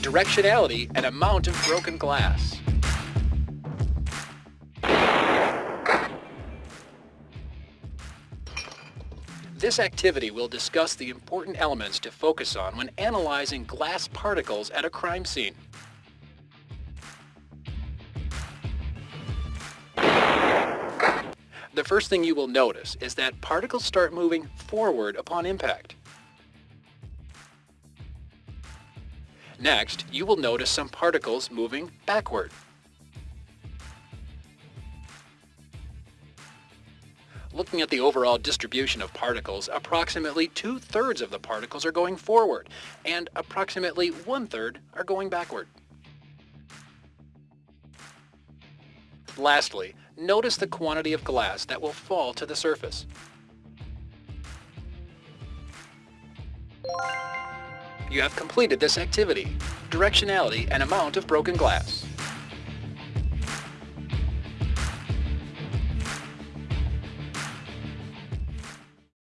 Directionality and amount of broken glass. This activity will discuss the important elements to focus on when analyzing glass particles at a crime scene. The first thing you will notice is that particles start moving forward upon impact. Next, you will notice some particles moving backward. Looking at the overall distribution of particles, approximately two-thirds of the particles are going forward, and approximately one-third are going backward. Lastly, notice the quantity of glass that will fall to the surface. You have completed this activity, directionality and amount of broken glass.